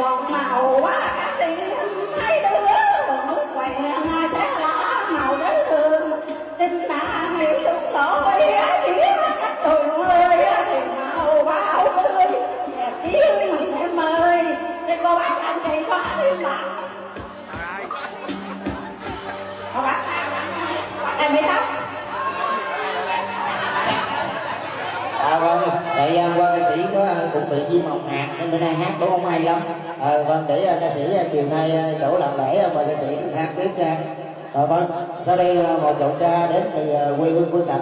còn màu quá các mấy đứa nước ngay chắc là màu đến đường tin đã hiểu đúng lỗi chỉ các trường ơi thì màu bao tươi đẹp tiếng mình em ơi thì cô bác anh chị có ai mà. Cô bác em bị tóc thời tại à, qua ca sĩ có à, cũng bị viêm họng hạt nên bữa nay hát cũng không? Hay lắm. À, vâng để à, ca sĩ chiều nay chỗ làm lễ mời ca sĩ hát tiếp ra rồi ờ, vâng sau đây một giọng ca đến từ quê hương của sạch